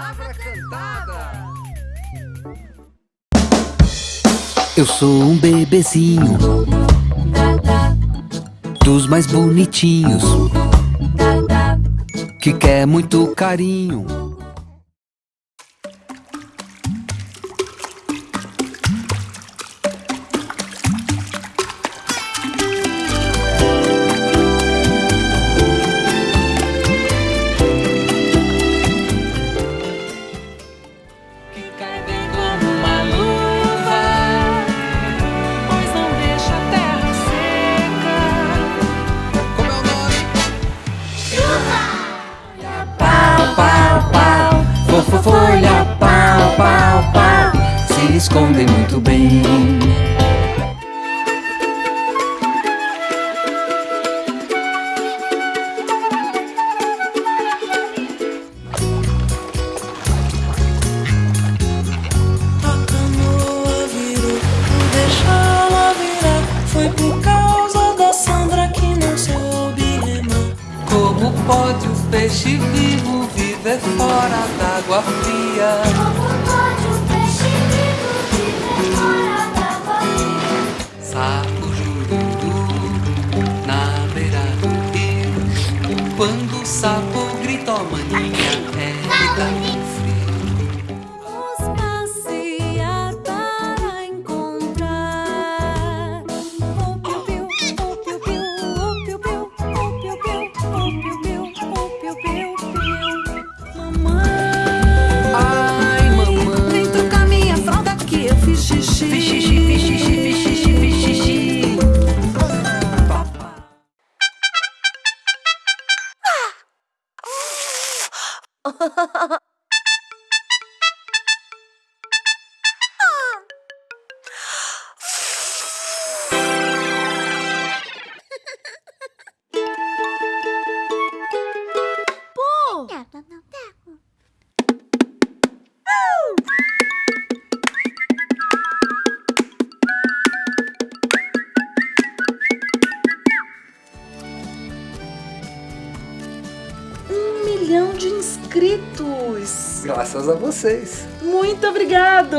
Palavra cantada. Eu sou um bebezinho Dos mais bonitinhos Que quer muito carinho Fofo folha, pau, pau, pau. Se escondem muito bem. A canoa virou, por por causa da soube remar. Como pode o peixe vivo viver fora d'água fria? Sapo jururu na beira do rio. Quando o sapo grita, ó maninha, 哦呵呵呵呵 milhão de inscritos! Graças a vocês. Muito obrigado!